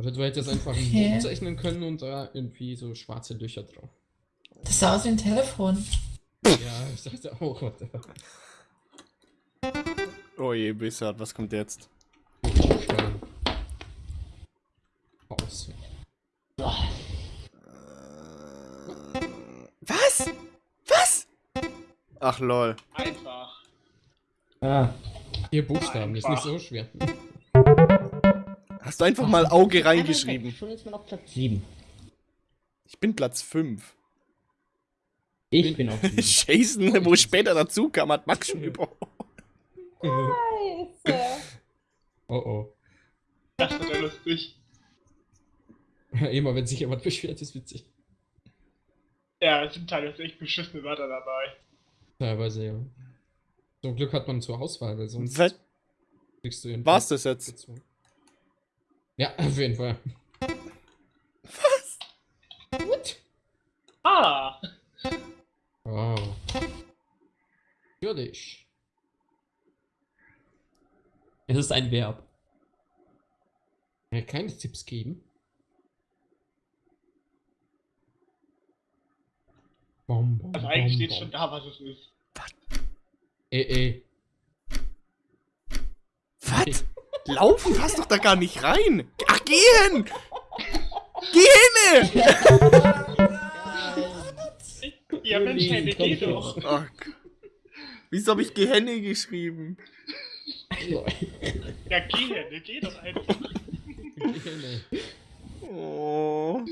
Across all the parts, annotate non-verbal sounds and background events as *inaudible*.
Also du hättest einfach ein Okay. Buch zeichnen können und da irgendwie so schwarze Löcher drauf. Das sah aus wie ein Telefon. Ja, ich dachte auch, what. Oh je, Bissard, was kommt jetzt? Aus. Was? Was? Ach lol. Einfach. Ah, Vier Buchstaben, ist nicht Einfach. so schwer. Hast du einfach mal Auge reingeschrieben? Schon ist man auf Platz 7. Ich bin Platz 5. Ich bin auf 7. *laughs* Jason, wo später dazu kam, hat Max schon über. Scheiße. *laughs* Oh oh. Das wird ja lustig. *laughs* Immer wenn sich jemand beschwert, ist witzig. Ja, es sind teilweise echt beschissene Wörter dabei. Teilweise, ja. Zum Glück hat man zur Auswahl, weil sonst Was? kriegst du ihn. War's das jetzt? Ja, *laughs* auf jeden Fall. Ah! Oh. Natürlich. Es ist ein Verb. Ja, keine Tipps geben. Bom, bom, Also eigentlich bom, steht bom. schon da, was es ist. Ey, ey. Was? Laufen passt doch da gar nicht rein. Ach, gehen! Geh hin! Ja, Mensch, Juli, geh komm doch. Oh Gott. Wieso habe ich Gehenne geschrieben? Ja, geh, ne, geh doch einfach. Oh.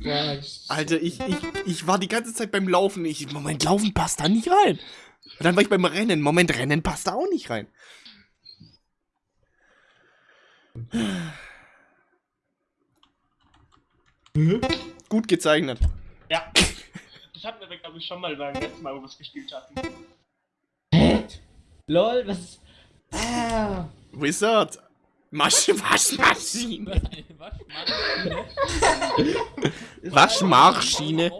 Was? Alter, ich, ich, ich war die ganze Zeit beim Laufen. Ich, Moment, Laufen passt da nicht rein. Und dann war ich beim Rennen. Moment, Rennen passt da auch nicht rein. Gut gezeichnet. Ja. Das hatten wir, glaube ich, schon mal beim letzten Mal, wo wir es gespielt hatten. LOL, was ist. Ah! Wizard. Masch *laughs* Waschmaschine. Waschmaschine.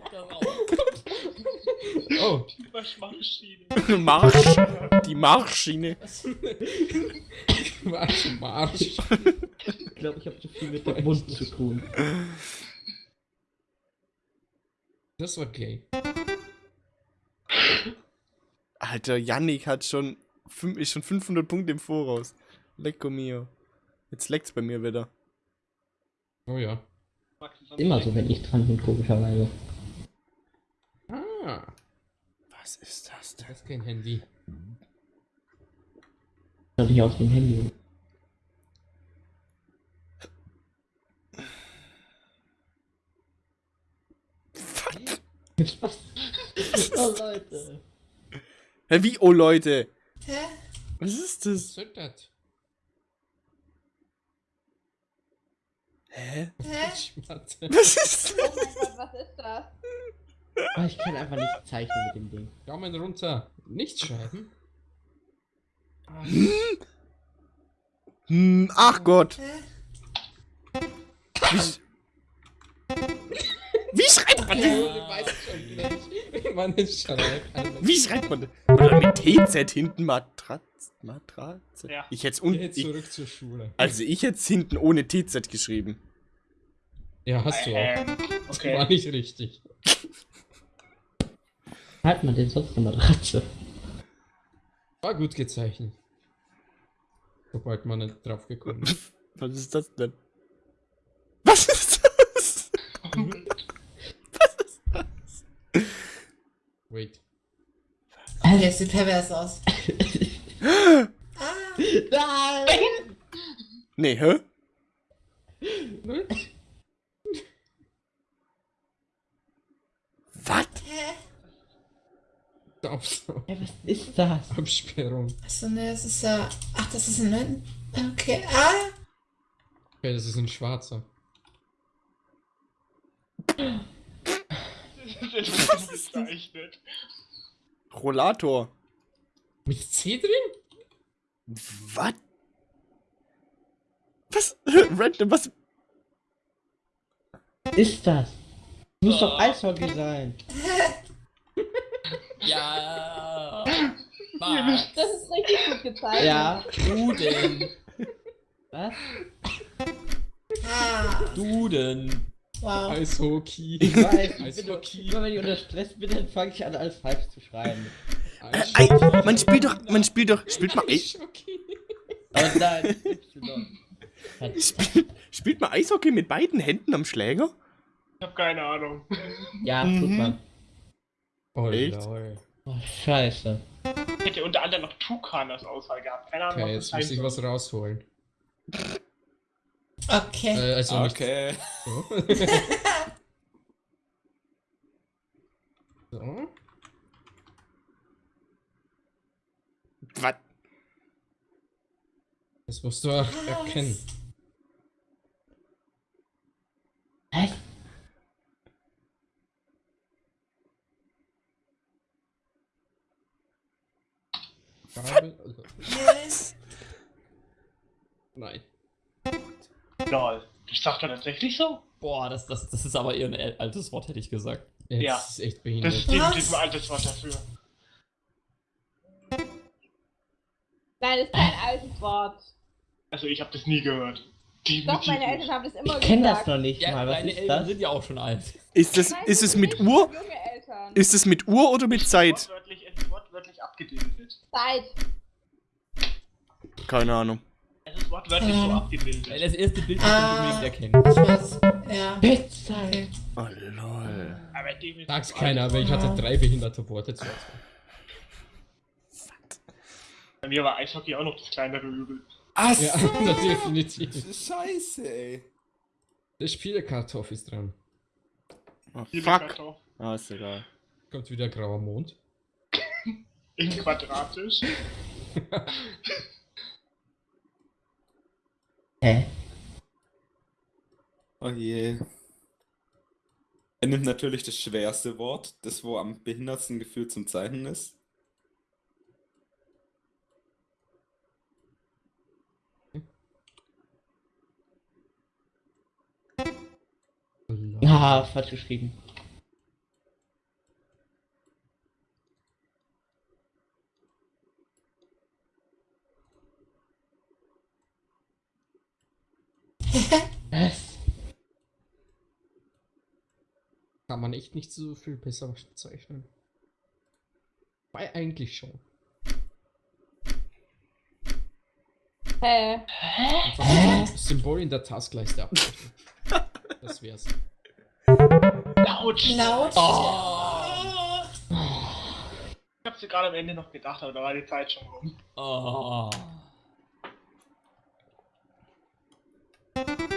Oh, Die Waschmaschine. *laughs* Marsch. Die Marschschiene. Marsch, Marsch. Ich glaube, ich habe zu viel mit dem Mund zu tun. Das war gay. Alter, Yannick hat schon, ist schon 500 Punkte im Voraus. Lecco mio. Jetzt leckt's bei mir wieder. Oh ja. Ist Immer so, wenn ich dran bin, komischerweise. Ah, Was ist das das ist kein Handy. Schaut nicht aus dem Handy. Was? Oh Leute. Hä, wie, oh Leute? Hä? Was ist Was das? soll das? Hä? Hä? Was ist Oh das? mein Gott, was ist das? Oh, ich kann einfach nicht zeichnen mit dem Ding. Daumen runter. Nichts schreiben. Ah, Hm, ach Gott. Wie, wie schreibt man das? du weißt schon gleich, wie *laughs* man es schreibt. Alter. Wie schreibt man das? Oder mit TZ hinten Matratze? Matratze? Ja. Ich hätte unten. jetzt Ich, zurück zur Schule. also ich hätte hinten ohne TZ geschrieben. Ja, hast du auch. Ähm, Das okay. *laughs* war nicht richtig. Halt man denn sonst eine Matratze? War gut gezeichnet. Sobald man nicht drauf gekommen ist. *laughs* Was ist das denn? Was ist das? Was ist das? Wait. Alter, das sieht pervers aus. *laughs* ah, Nein! Nee, hä? Was? Hä? Abs Ey, was ist das? Absperrung. Achso, ne, das ist ja. Ach, das ist ein. Okay. Ah! Okay, das ist ein schwarzer. Das ist bezeichnet. Rollator. Mit C drin? Was? *laughs* Was? Random, was? Ist das? Muss doch Eishockey sein. *laughs* Ja. *laughs* Das ist richtig gut gezeichnet. Ja. Du denn? Was? Ah, Duden. wow. Eishockey. Ich weiß, ich bin doch, Eishockey. immer wenn ich unter Stress bin, dann fange ich an, alles falsch zu schreiben. Ei, man spielt doch, man spielt doch, spielt mal, Ei- Eishockey. Aber nein, Y. spielt, spielt man Eishockey mit beiden Händen am Schläger? Ich hab keine Ahnung. Ja, tut Mhm. man. Oh, Echt? Oh, scheiße. Ich hätte unter anderem noch Tukan als Auswahl gehabt. Keine Ahnung, Okay, was jetzt muss ich was rausholen. Okay. Äh, also Okay. nicht so. *laughs* so. Was? Das musst du auch erkennen. Hä? Also- Yes. Nein. Lol. Das sagt er tatsächlich so? Boah, das, das, das ist aber eher ein altes Wort, hätte ich gesagt. Jetzt Ja. ist echt Das behindert. ist definitiv ein altes Wort dafür. Nein, das ist kein altes Wort. Also ich habe das nie gehört. Doch, Definitiv meine nicht. Eltern haben das immer Ich kenne das gesagt. noch nicht Ja, mal. Was deine ist Eltern das? sind ja auch schon alt. Ist das, Nein, ist es mit Uhr? Ist es mit Uhr oder mit Zeit? Wortwörtlich, ist abgebildet. Zeit. Keine Ahnung. Es ist wortwörtlich so Ähm. abgebildet. Das erste Bild, das Ah. du unbedingt erkennen. Weiß. Ja. Bettzeug. Oh lol. Aber definitiv Sag's ein keiner, aber ich hatte drei behinderte Worte Auswahl. Bei mir war Eishockey auch noch das kleinere Übel. Ach Ja, *laughs* so. *laughs* definitiv. Scheiße, ey. Der Spielekartoff ist dran. Oh, fuck. Ah, ist egal. Kommt wieder grauer Mond. In quadratisch. Hä? Oh je. Er nimmt natürlich das schwerste Wort, das wo am behindertsten gefühlt zum Zeichnen ist. Ah, falsch geschrieben. Was? *laughs* Kann man echt nicht so viel besser zeichnen. Weil eigentlich schon. Hä? Einfach ein Symbol in der Taskleiste abzeichnen. Das wär's. Laut. Laut. Oh. Ich hab's dir gerade am Ende noch gedacht, aber da war die Zeit schon rum. Oh.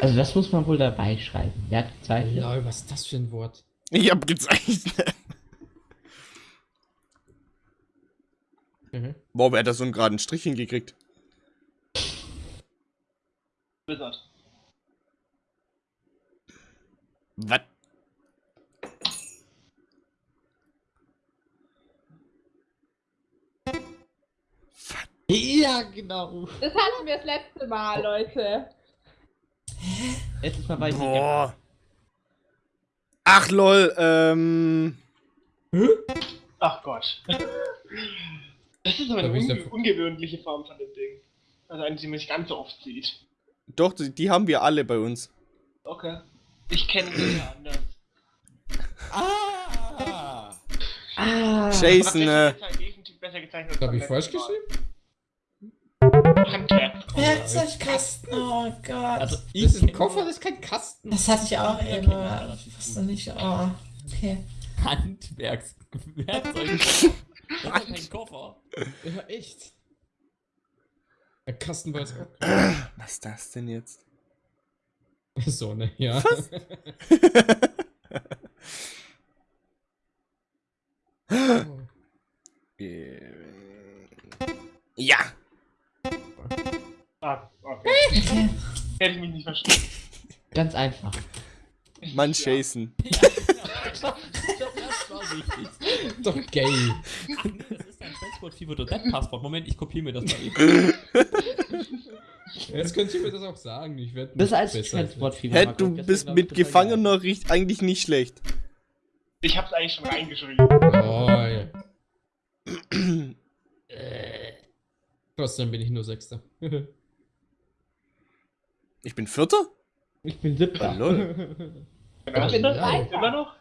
Also das muss man wohl dabei schreiben. Wer hat gezeichnet? Lol, was ist das für ein Wort? Ich hab gezeichnet. Mhm. Boah, wer hat da so einen geraden Strich hingekriegt? Blizzard. Was? Ja, genau. Das hatten wir das letzte Mal, Leute. Letztes Mal war ich nicht. Boah. Ach lol, ähm. Ach Gott. Das ist aber eine ich unge ungewöhnliche Form von dem Ding. Also eine, die man nicht ganz so oft sieht. Doch, die, die haben wir alle bei uns. Okay. Ich kenne sie ja anders. Ah! Ah. Jason, äh. das ist halt definitiv besser gezeichnet als Hab beim ich falsch geschrieben? Handwerk. Werkzeugkasten. Oh Gott. Also, ich Das ist ein Koffer, das ist kein Kasten. Das hatte ich auch Ja, immer. Was du nicht. Oh. Okay. Handwerkswerkzeug. *laughs* Das ist ja kein Koffer. Ja, echt. Der Kasten war jetzt auch. Was ist das denn jetzt? So, ne, ja. Oh. *laughs* Ähm, ja. Ah, okay. Okay. *laughs* Hätte ich mich nicht verstanden. Ganz einfach. Mann, Ja. Jason. Ja, das war wichtig. Doch gay. Das ist ein Transport-Fever.net-Passwort. Moment, ich kopiere mir das mal eben. Jetzt könnt ihr mir das auch sagen. Ich werde Das als besser. Transportfieber. Hä, du bist mit Gefangener riecht eigentlich nicht schlecht. Ich hab's eigentlich schon reingeschrieben. Oh, ja. *clears throat* Trotzdem bin ich nur Sechster. *laughs* Ich bin Vierter? Ich bin siebter. Ah, lol. *laughs* Ja, Ich bin Zweiter. Immer noch?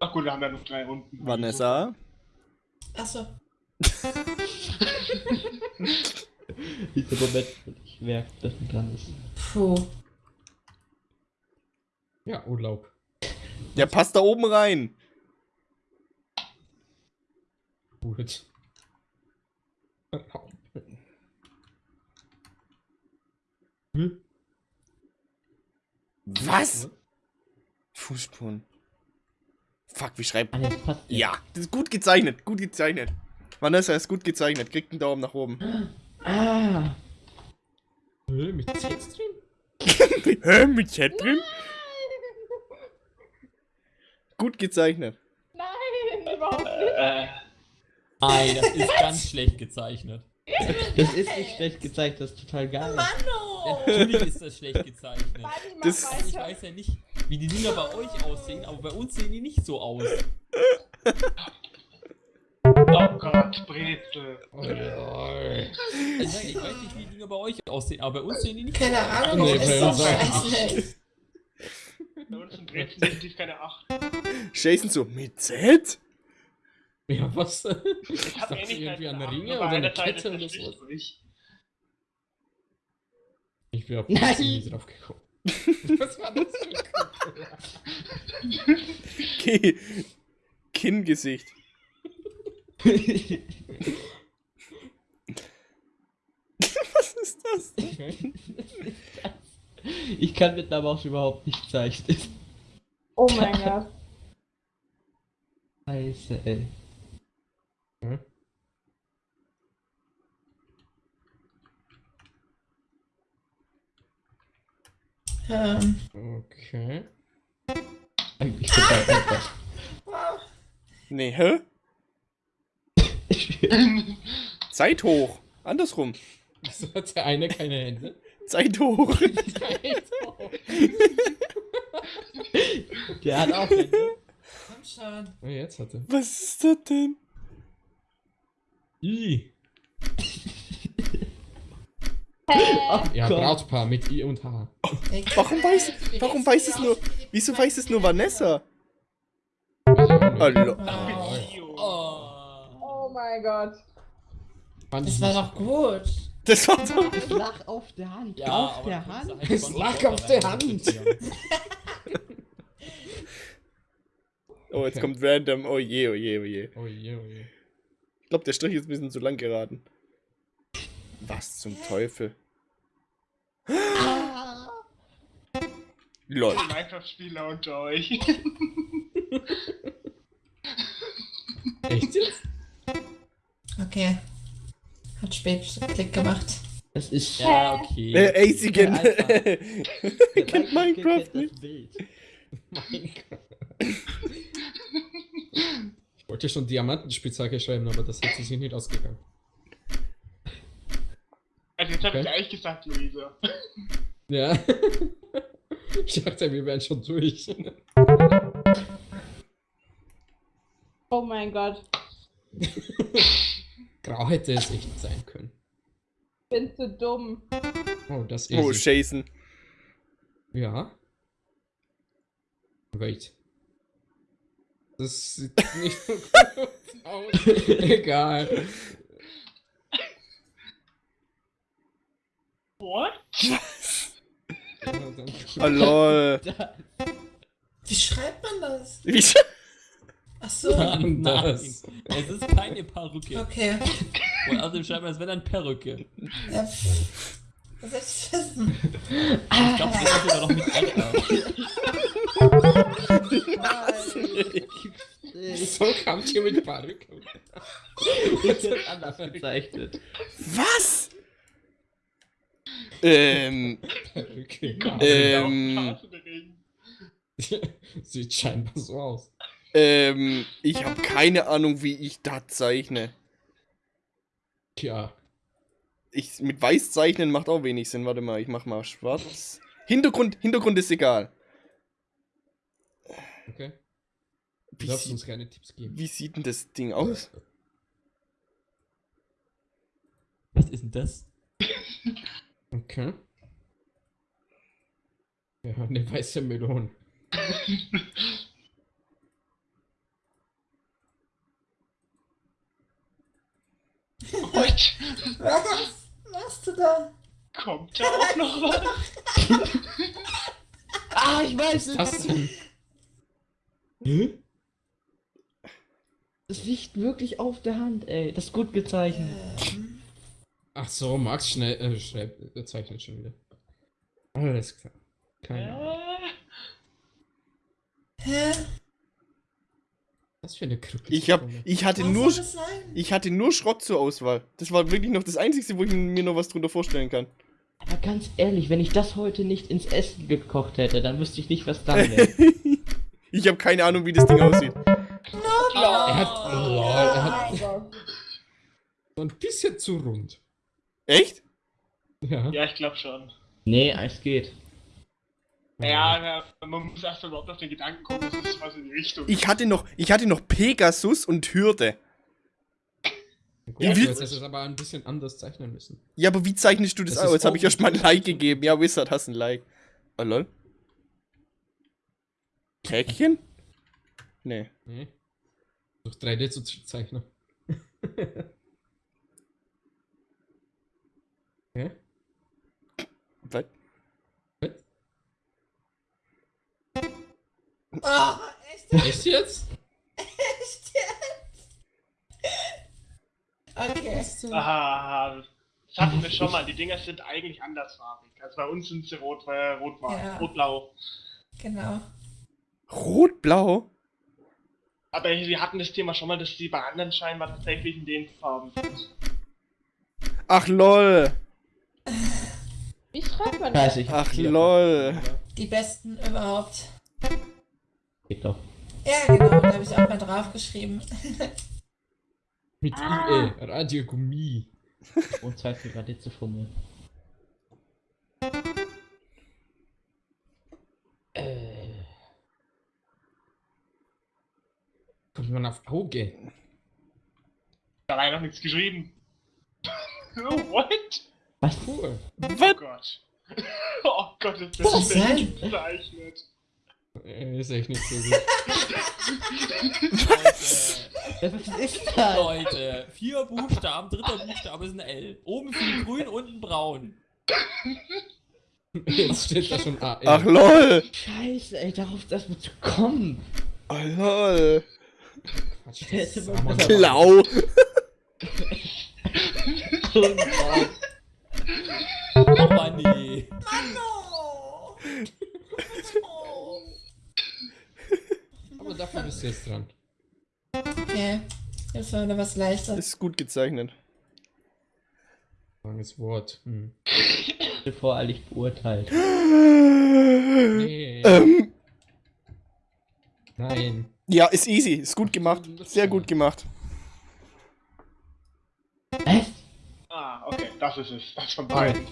Ach gut, wir haben ja noch drei Runden. Vanessa? Achso. *laughs* Dieser Moment, ich merke, dass man dran ist. Puh. Ja, Urlaub. Der passt da oben rein. Gut. Hm? Was? Fußspuren. Fuck, wie schreibt. Ah. Ja, das ist gut gezeichnet, gut gezeichnet. Vanessa ist gut gezeichnet, kriegt einen Daumen nach oben. Ah! Hä, Mit Z drin? *laughs* Hä, mit Chat drin? Gut gezeichnet. Nein, überhaupt nicht. Äh, Nein, das ist ganz schlecht gezeichnet. Das ist nicht schlecht gezeigt, das ist total geil. Natürlich ist das schlecht gezeichnet. Das- Ich weiß ja nicht, wie die Dinger bei euch aussehen, aber bei uns sehen die nicht so aus. oh Gott, Brezel. Oh. Also ich weiß nicht, wie die Dinger bei euch aussehen, aber bei uns sehen die nicht Keine so aus. Ahnung, Nee, das ist bei doch uns auch scheiße. Bei uns sind Brezel definitiv keine 8. Jason so, mit Z? Ja, was? Ich Ich hab dachte irgendwie an Ringe oder eine Kette oder so. Ich bin auf Nein. drauf gekommen. *laughs* Was war das für ein? Ki Kinngesicht. *laughs* Was ist das? Okay. *laughs* ich kann mit einer Maus überhaupt nicht zeichnen. Oh mein Gott. Scheiße, ey. Hm? Ähm, Okay. Eigentlich total einfach. Nee, hä? Zeit hoch. Andersrum. Wieso hat der eine keine Hände? *laughs* Zeit hoch. Der hat auch Hände. komm schon. Oh, jetzt hat er. Was ist das denn? I. Oh Ja. Brautpaar mit I und H. Warum weiß- *laughs* warum weiß es nur- Wieso weiß es nur Vanessa? Hallo. Oh. Oh mein Gott. Das war doch gut. Das war doch. Es lag auf der Hand. Ja, auf der Hand. Es lag auf der Hand. Oh, jetzt Okay. kommt random. Oh je, oh je, oh je. Oh je, oh je. Ich glaube, der Strich ist ein bisschen zu lang geraten. Was zum Teufel? Lol. Minecraft-Spieler unter euch. Echt jetzt? Okay. Hat spät Klick gemacht. Das ist. Ja, okay. Äh, Alter. Ihr *laughs* kennt Minecraft nicht. Bild. Ich wollte schon Diamantenspitzhacke schreiben, aber das hat sich nicht ausgegangen. Jetzt habe ich eigentlich gesagt, Luisa. Ja. *laughs* Ich dachte, wir wären schon durch. Oh mein Gott. *laughs* Grau hätte es echt sein können. Ich bin zu dumm. Oh, das Oh, ist. Jason. ja. Wait. Das sieht nicht so gut aus. *laughs* Egal. What? Dann- Oh, lol. *laughs* Wie schreibt man das? Wie sch Ach so. Nein, Nein, das. es ist keine Perücke. Okay. Und außerdem schreibt man, es wäre eine Perücke. Ja, soll ich wissen? Ich glaube, das ist sogar noch mit RR. *laughs* So kam ihr mit Perücke. *laughs* Ich hätte anders gezeichnet. Was? Ähm, *laughs* Perücke. ähm, *laughs* Sieht scheinbar so aus. ähm, ich habe *laughs* keine Ahnung, wie ich das zeichne. Tja. Ich, mit weiß zeichnen macht auch wenig Sinn. Warte mal, ich mach mal schwarz. Hintergrund, Hintergrund ist egal. Okay. Du Wie, darfst uns keine Tipps geben. wie sieht denn das Ding aus? Was ist denn das? Okay. Ja, eine weiße Melone. Was machst du da? Kommt da auch noch was? *laughs* Ah, ich weiß Was ist es! das denn? Hä? Das liegt wirklich auf der Hand, ey. Das ist gut gezeichnet. Ach so, Max schnell äh, schreibt, äh, zeichnet schon wieder. Alles klar. Keine Ahnung. Äh, hä? Was für eine Krücke. Ich, hab, ich, hatte Was nur, soll das sein? ich hatte nur Schrott zur Auswahl. Das war wirklich noch das Einzige, wo ich mir noch was drunter vorstellen kann. Aber ganz ehrlich, wenn ich das heute nicht ins Essen gekocht hätte, dann wüsste ich nicht, was dann wäre. *laughs* Ich habe keine Ahnung, wie das Ding aussieht. Er hat, lol, er hat so *laughs* ein bisschen zu rund. Echt? Ja. ja, ich glaube schon. nee, es geht. Ja, ja, man muss erst mal überhaupt auf den Gedanken kommen, das ist was in die Richtung. Ich hatte noch, ich hatte noch Pegasus und Hürde. Gut, Wie du hättest es aber ein bisschen anders zeichnen müssen. Ja, aber wie zeichnest du das, Das aus? Jetzt habe ich erst mal ein. Like gegeben. Ja, Wizard, hast ein Like. Oh, lol. Käkchen? Nee. Nee. Durch 3D zu zeichnen. *laughs* Hä? Was? Was? Oh, echt? Echt jetzt? Echt jetzt? Okay. Aha, das hatten wir schon mal. Die Dinger sind eigentlich andersfarbig. Also bei uns sind sie rot, äh, rot, Ja. rot-blau. Genau. Rot-blau? Aber wir hatten das Thema schon mal, dass die bei anderen scheinbar tatsächlich in den Farben sind. Ach, lol. Schreibt man Weiß das? ich. Ach, lol. Die besten überhaupt. Geht doch. Ja, genau. Da habe ich auch mal draufgeschrieben. *laughs* Mit Ah. IE, Radiogummi. *laughs* Und Zeit für gerade zu fummeln. Äh, Kommt man auf Auge? Da war noch nichts geschrieben. oh, *laughs* what? was? Cool. Oh? Gott. *laughs* Oh Gott, ist Was das schlecht gezeichnet. Äh, Ist echt nicht so gut. *laughs* Was ist das? Leute, vier Buchstaben, dritter Buchstabe ist ein L. Oben viel grün, unten braun. *laughs* Jetzt steht da schon A. Ach, lol. Scheiße, ey, darauf das wird zu kommen. Oh, lol. Quatsch, das Hätte Oh Mann, nee. No! Oh. Aber dafür bist du jetzt dran. Okay. Jetzt war wieder was leichter. Das ist gut gezeichnet. Langes Wort. Hm. Voreilig beurteilt. Nee. Ähm, Nein. ja, ist easy. Ist gut gemacht. Sehr gut gemacht. Was? Ah, okay, das ist es. Das von beiden.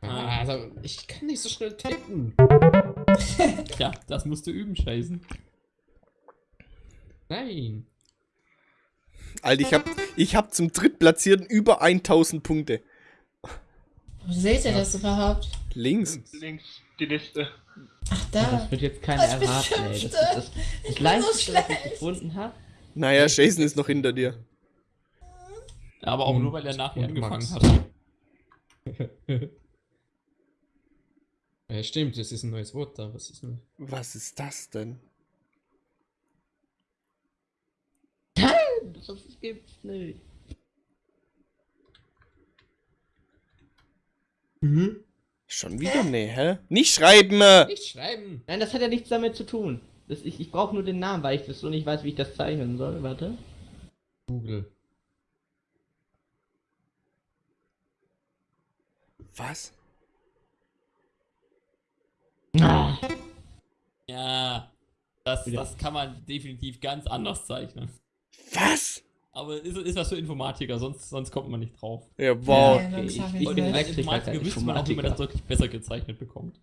Ah, also, ich kann nicht so schnell tippen. *laughs* *laughs* Ja, das musst du üben, Scheißen. Nein. Alter, ich hab, ich hab zum Drittplatzierten über 1000 Punkte. Wo seht ihr das überhaupt? Links. Links die Liste. Ach, Das da. wird jetzt keiner bin erraten, ey. Das, das, das, Ich das bin Leichteste, so was ich schlecht. gefunden habe. Naja, Jason ist noch hinter dir. Aber auch Hm. nur, weil er nach mir Und angefangen hat. *laughs* ja, stimmt, das ist ein neues Wort da. Was ist denn? Was ist das denn? Das gibt's nicht. Schon wieder? Nee, hä? Nicht schreiben! Nicht schreiben. Nein, das hat ja nichts damit zu tun. Das, ich ich brauche nur den Namen, weil ich das so nicht weiß, wie ich das zeichnen soll. Warte. Google. Was? Ah, Ja, das, das kann man definitiv ganz anders zeichnen. Was? Aber ist, ist was für Informatiker, sonst, sonst kommt man nicht drauf. Ja, wow. Ja, dann ich, ich, ich ich nicht. bin Elektriker, Informatiker kein wüsste man auch, wie man das wirklich besser gezeichnet bekommt.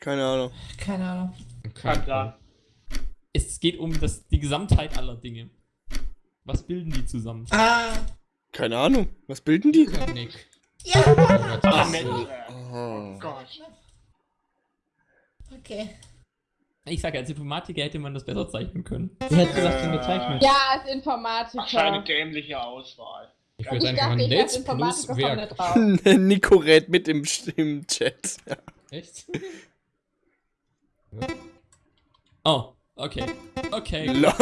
Keine Ahnung. Keine Ahnung. Kann klar. Es geht um das, die Gesamtheit aller Dinge. Was bilden die zusammen? Ah, Keine Ahnung. Was bilden die? Nick. Ja! Gott, das- Netzwerk. Oh. Oh Gott. Okay. Ich sage, als Informatiker hätte man das besser zeichnen können. Wer hat sowas denn gezeichnet? Ja, als Informatiker. Ach, eine dämliche Auswahl. Ich ich würde einfach dachte, ein Netz plus Werk. *laughs* Nico rät mit im, im Chat. Echt? *laughs* Oh, okay. Okay. Lol.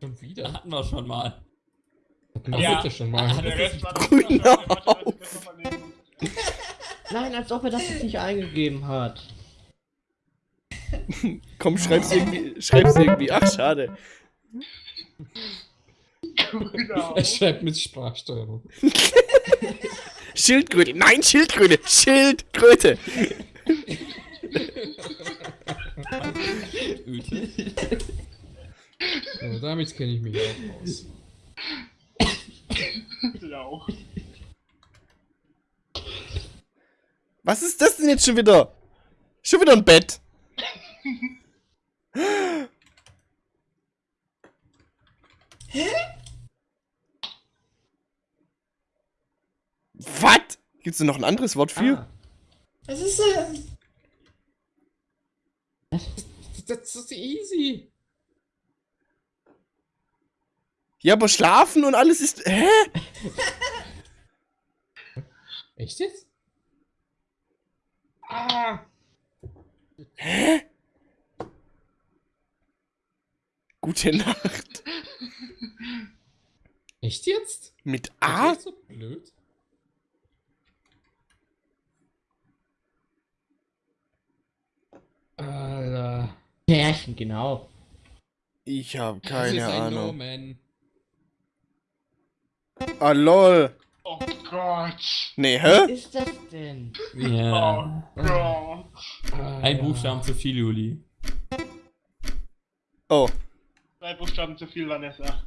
Schon wieder? Hatten wir schon mal. Na, Ja. bitte schon mal. Das Grüner das das das nicht gut. Nein, als ob er das jetzt nicht eingegeben hat. *laughs* Komm, schreib's irgendwie. Schreib's irgendwie. Ach, schade. Grüner Er schreibt mit Sprachsteuerung. *laughs* Schildkröte. Nein, Schildkröte. Schildkröte. Damit kenne ich mich auch aus. Lauch. Was ist das denn jetzt schon wieder? Schon wieder ein Bett. *laughs* Was? Gibt's da noch ein anderes Wort für? Ah, Was ist äh, Das ist easy. Ja, aber schlafen und alles ist. Hä? Echt jetzt? Ah, Gute Nacht. Echt jetzt? Mit Ist A? das so blöd? Alter. Pärchen, genau. Ich habe keine ist ein Ahnung. No-Man. Ah, lol. oh Gott. Nee, Was hä? ist das denn? Ja. Oh Gott. Ein. Buchstaben zu viel, Juli. Oh. Zwei Buchstaben zu viel, Vanessa.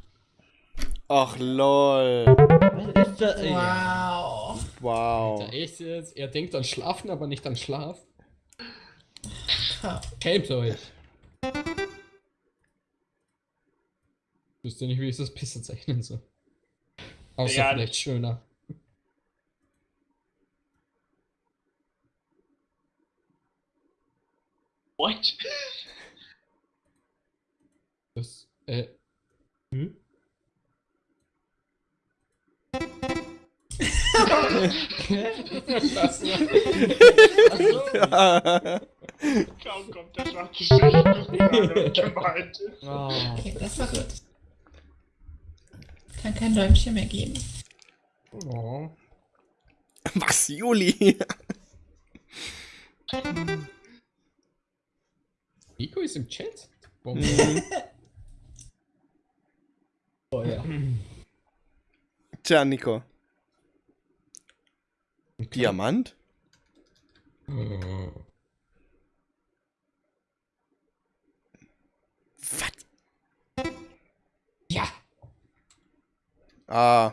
Ach, lol. Was ist das? Ja. wow. Wow. Alter, echt jetzt? Er denkt an Schlafen, aber nicht an Schlaf. *laughs* Helmt euch. Ich wüsste nicht, wie ich das besser zeichnen soll. Außer Ja, vielleicht schöner. What? Das, äh. Hm? das Kaum kommt der schwarze Schicht gemeint ist. Oh. Okay, das war gut. Kann kein Däumchen mehr geben. oh. Was, Juli? Nico ist im Chat? Warum? oh ja. Tja, Nico. Diamant? Oh. Ah.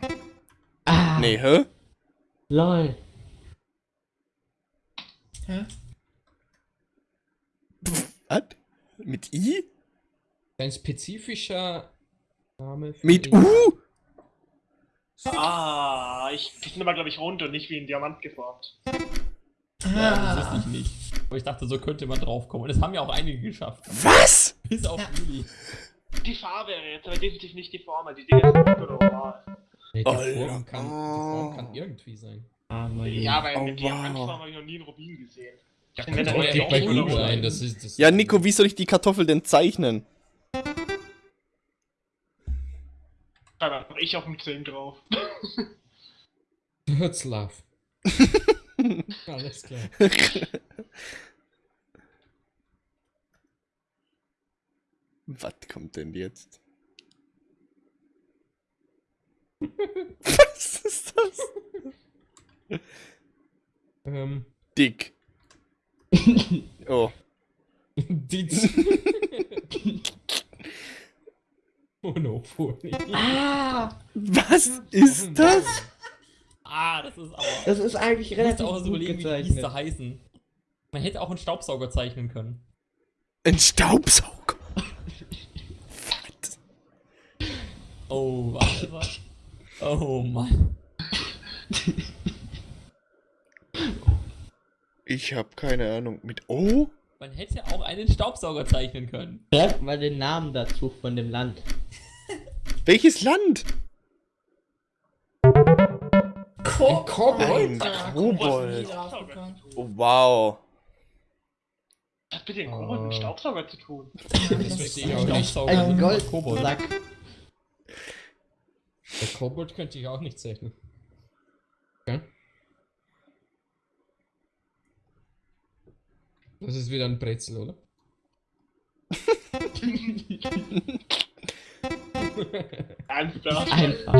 Ah, Nee, hä? lol. Ja. Was? Mit I? Ein spezifischer Name für Mit U? Ah, ich, sind aber, glaube ich, rund und nicht wie ein Diamant geformt. Ja, das Ah. wusste ich nicht. Aber ich dachte, so könnte man draufkommen. Und das haben ja auch einige geschafft. Was? Bis auf Ja. Juli. Die Farbe wäre jetzt aber definitiv nicht die Form, die Dinge sind oval. Nee, die. Form kann, die Form kann irgendwie sein. Armer Ja, aber Oh, eine wow. Diamantform habe ich noch nie in Rubin gesehen. Ja, kann auch sein. so. Das ist, das Ja, Nico, wie soll ich die Kartoffel denn zeichnen? Einfach ich auf dem 10 drauf. Hürzlaff. *laughs* Alles klar. *laughs* Was kommt denn jetzt? Was ist das? Ähm, Dick. *laughs* Oh. die Monopoly. Ah, Was ist das? Ah, das ist aber. das ist eigentlich relativ auch so gut überlegen, wie gezeichnet. heißen. Man hätte auch einen Staubsauger zeichnen können. Ein Staubsauger. Oh, warte, warte. Oh Mann. Ich habe keine Ahnung. Mit O? Man hätte auch einen Staubsauger zeichnen können. Schreibt mal den Namen dazu von dem Land. Welches Land? Ko Kobold? Kobold. Oh, wow. Was hat mit dem Kobold mit Oh. Staubsauger zu tun? Das verstehe ich auch nicht. Ein sind Gold Kobold. Sack. Der Kobold könnte ich auch nicht zeichnen. Okay. Das ist wieder ein Brezel, oder? Klar. Einfach.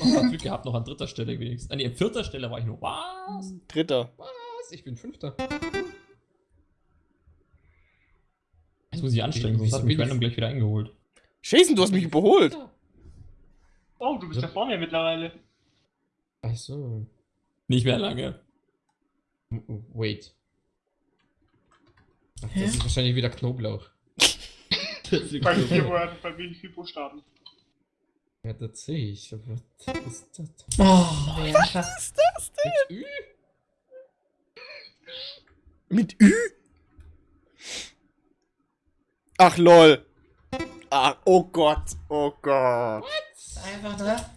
Oh, Glück gehabt, noch an dritter Stelle wenigstens. Ah, nee, an vierter Stelle war ich nur. Was? Dritter. Was? Ich bin Fünfter. Jetzt muss ich anstrengen, sonst hat mich random gleich wieder eingeholt. Jason, du hast mich überholt. Oh, du bist ja vor mir mittlerweile. Ach so. Nicht mehr lange. Wait. Ach, Hä? das ist wahrscheinlich wieder Knoblauch. *laughs* Das ist Bei vier. Wörtern, bei viel Buchstaben? Ja, das sehe ich. Aber was ist das? Oh, wer schafft Mit Ü? Mit Ü? Ach lol. Ach, oh Gott. Oh Gott. Einfach da?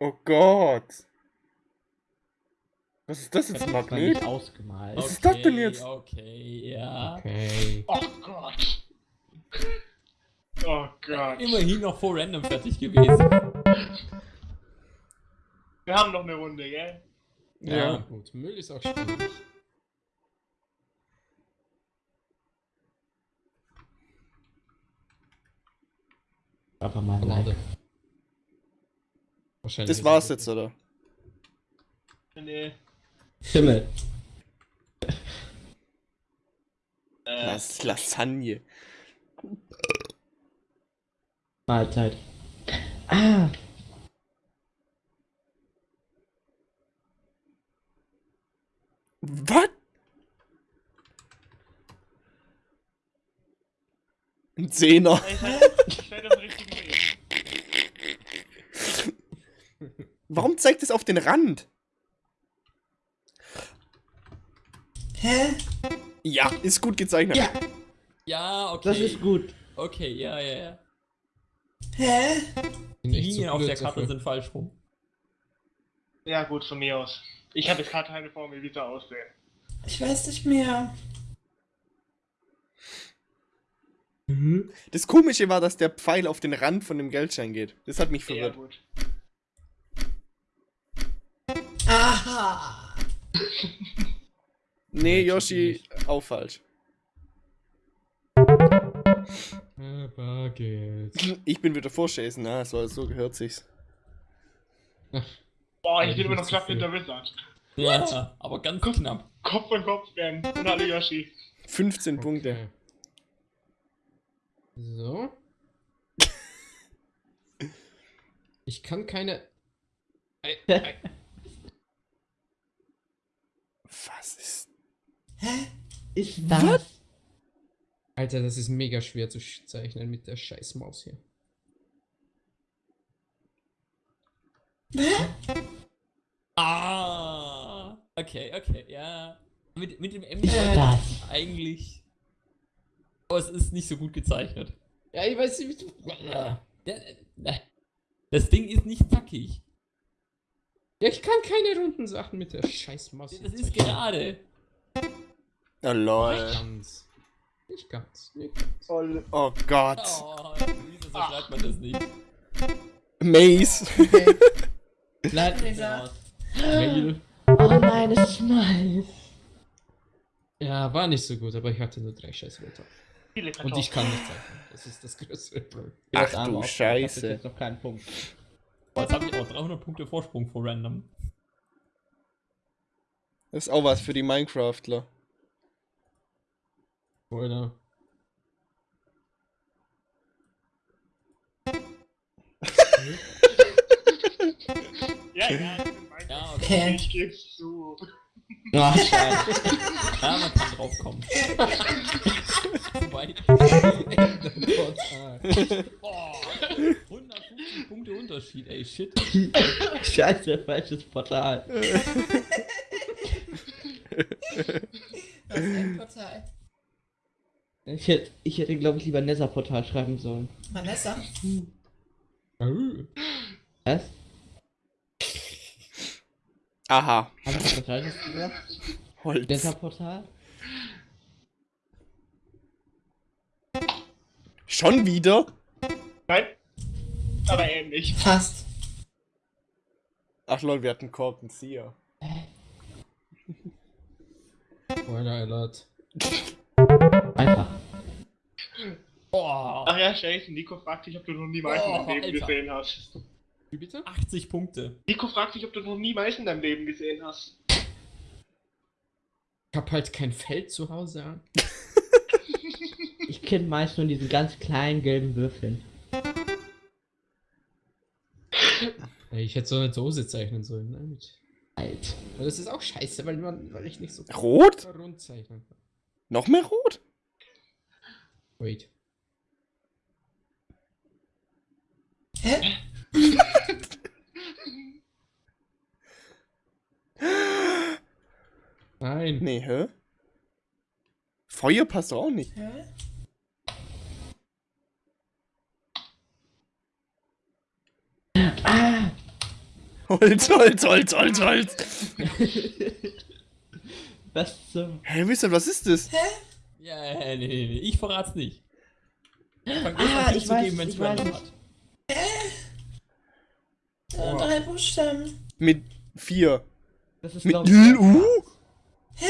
Oh Gott. Was ist das jetzt, Magnet? nicht ausgemalt. Was ist das denn jetzt? Okay, ja. Okay. Oh Gott. Oh Gott. Immerhin noch vor random fertig gewesen. Wir haben noch eine Runde, gell? Ja, Ja. gut. Müll ist auch schwierig. Aber mal Schade. Wahrscheinlich. Das war's jetzt, oder? Nee. Schimmel. Äh, Las Lasagne. Mahlzeit. Ah, Was? Ein Zehner. ich ich seid auf Warum zeigt es auf den Rand? Hä? Ja, ist gut gezeichnet. Ja. Ja, okay. das ist gut. Okay, ja, ja, ja. Hä? Die Linien auf der Karte dafür. sind falsch rum. Ja, gut, von mir aus. Ich habe jetzt gerade keine Formel, wie das aussehen. Ich weiß nicht mehr. Das Komische war, dass der Pfeil auf den Rand von dem Geldschein geht. Das hat mich Ja, verwirrt. gut. Aha! Nee, Yoshi, auch falsch. Ich bin wieder vor Jason, ah, so, so gehört sich's. Boah, ich bin immer noch knapp hinter Wizard. Ja, aber ganz knapp. Kopf an Kopf werden. Und alle Yoshi. 15 Punkte. Okay. So. Ich kann keine. Ei, ei. *laughs* Was ist. Hä? Ist das? Alter, das ist mega schwer zu zeichnen mit der scheiß Maus hier. Ah, okay, okay, ja. Mit, mit dem M eigentlich. Aber es ist nicht so gut gezeichnet. Ja, ich weiß nicht, äh, das Ding ist nicht zackig. Ja, ich kann keine runden Sachen mit der scheiß Maus. Das ist gerade. Oh lol. Nicht ganz. Nicht ganz. Nicht ganz. Oh Gott. Oh, wieso so schreibt man das nicht? Maze. Okay. Mail. Oh nein, es ist nice. Ja, war nicht so gut, aber ich hatte nur drei scheiß Wörter. Viele Und ich kann nicht zeichnen. Das ist das größte Problem. Ach Das du Scheiße. Ich hab jetzt noch keinen Punkt. Oh, jetzt habe ich auch 300 Punkte Vorsprung vor random. Das ist auch was für die Minecraftler. Oder? *laughs* Ja, ja, mein Ja, okay. Ich geb's zu. Ach, *laughs* scheiße. Ja, man kann drauf kommen. *laughs* Wobei, boah, 150 Punkte Unterschied, ey, shit. *laughs* scheiße, falsches Portal. *laughs* Das ist ein Portal. Ich hätte, ich hätte glaube ich, lieber Nether-Portal schreiben sollen. Vanessa? Oh. Was? Aha. Haben Sie was Falsches gesagt? Holz. Nether-Portal? Schon wieder? Nein. Aber ähnlich. Fast. Ach lol, wir hatten Corp Seer. Spoiler Alert. Einfach. Boah, Ach ja, Jason, Nico fragt dich, ob du noch nie Mais in deinem Leben Alter. gesehen hast. Wie bitte? 80 Punkte. Nico fragt dich, ob du noch nie Mais in deinem Leben gesehen hast. Ich hab halt kein Feld zu Hause an. Ich kenne meist nur diesen ganz kleinen gelben Würfeln. Ich hätte so eine Dose zeichnen sollen. Ne? Mit. Alt. Aber das ist auch scheiße, weil, man, weil ich nicht so Rot? rund zeichnen kann. Noch mehr rot? Wait. Hä? *laughs* Nein. Nee, hä? Feuer passt auch nicht. Hä? Holz, Holz, Holz, Holz, Holz. *laughs* Was zum... Hä, wisst ihr, was ist das? Ja, nee, nee, nee, ich verrat's nicht. Fang Ah, an ich weiß, zuzugeben, wenn's ich weiß. random hat. Äh, Drei Buchstaben. Mit vier. Das ist Mit L, U? Hä?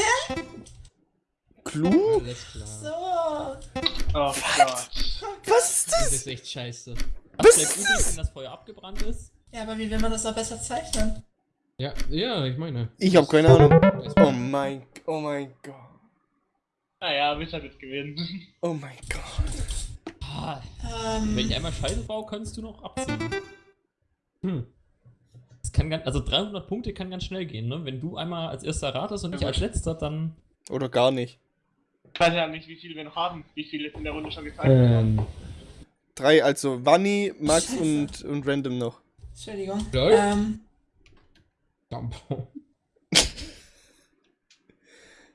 Clou? Alles klar. So. Oh Gott. Was ist Das das? ist echt scheiße. Was ist übrig, das? wenn das Feuer abgebrannt ist? Ja, aber wie will man das noch besser zeichnen? Ja, ja, ich meine. Ich hab keine Ahnung. Oh mein, oh mein Gott. Naja, Wizard wird gewinnen. *laughs* Oh mein Gott. Ah, Ähm, wenn ich einmal Scheiße baue, kannst du noch abziehen. Hm. Das kann ganz, also 300 Punkte kann ganz schnell gehen, ne? Wenn du einmal als erster ratest und nicht als letzter, dann. Oder gar nicht. Ich weiß ja nicht, wie viele wir noch haben, wie viele in der Runde schon gezeigt haben. Ähm, Drei, also Vanni, Max Scheiße. und, und Random noch. Entschuldigung. Lol. Ähm, Dampf. *laughs*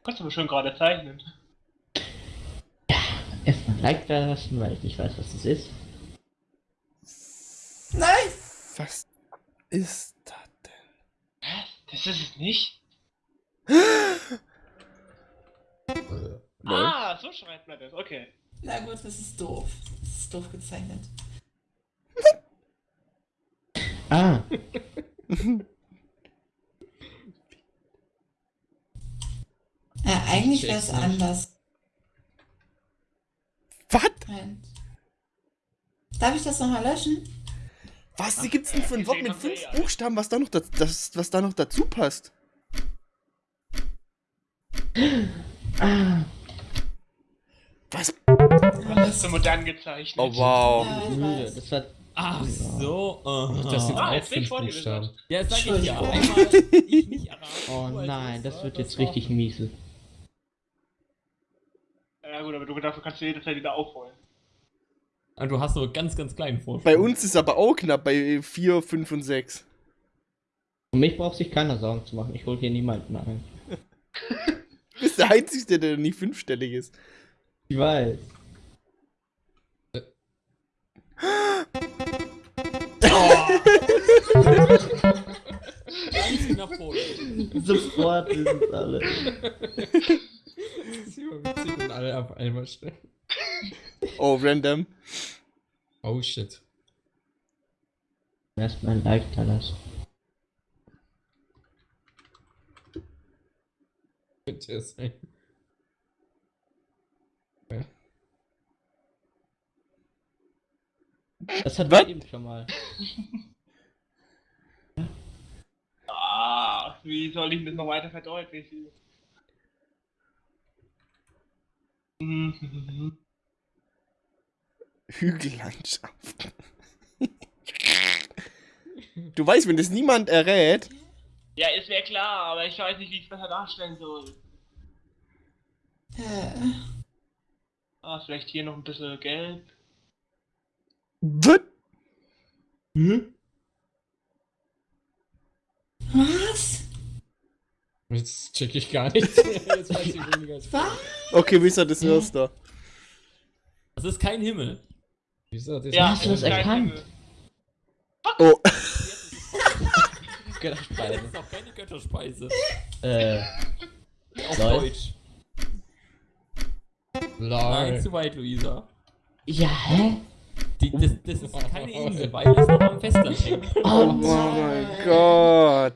Kannst du aber schon gerade zeichnen. erstmal ein Like da lassen, weil ich nicht weiß, was das ist. nein! Was ist das denn? Hä? Das ist es nicht? Lol. Ah, so schreibt man das, okay. Na gut, das ist doof. Das ist doof gezeichnet. Ah, Ja, *laughs* eigentlich wäre es anders. Was? Darf ich das nochmal löschen? Was gibt's denn für ein gesehen Wort mit fünf ja. Buchstaben, was da noch, da, das, was da noch dazu passt? ah, Was? Das ist so modern gezeichnet. Oh wow. Ja. Das war. Ach so. aha. Das sind Ah, auch fünf vor dir, Buchstaben. Ja, sag ich ja. Einmal ich nicht erraten. Oh nein, das wird jetzt richtig miesel. Ja gut, aber du dafür kannst du jederzeit wieder aufholen. Und du hast nur ganz, ganz kleinen Vorsprung. Bei uns ist aber auch knapp bei 4, 5 und 6. Um mich braucht sich keiner Sorgen zu machen. Ich hol hier niemanden ein. *laughs* Du bist der Einzige, der nicht fünfstellig ist. Ich weiß. *laughs* Ganz knapp vor. Sofort wissen es alle. Das ist immer witzig, wenn alle auf einmal stellen. Oh, random. Oh shit. Erstmal ein Like da lassen. Könnte es sein. Ja. Das hat Was? wir eben schon mal. Ah, wie soll ich das noch weiter verdeutlichen? *laughs* Hügellandschaft. du weißt, wenn das niemand errät. Ja, ist mir klar, aber ich weiß nicht, wie ich es besser darstellen soll. Ah, vielleicht hier noch ein bisschen gelb. Was? Was? Jetzt check ich gar nichts *laughs* mehr. Jetzt weiß ich weniger als Was? Okay, Wizard ist erster. Das ist kein Himmel. Wieso? Das Ja, Hast du das kein erkannt? Himmel. Oh, Das ist auch *laughs* keine Götterspeise. Äh, Auf. Deutsch. Nein, zu weit, Luisa. ja, hä? Die, das, das ist keine Insel, weil es noch am Festland hängt. oh mein Gott.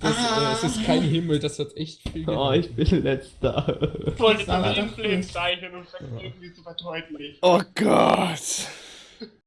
Das, äh, es ist kein Himmel, das hat echt viel Oh, ich bin letzter. Ich wollte Das war das doch Influence zeichnen und sag's irgendwie so verdeutlicht. Oh Gott.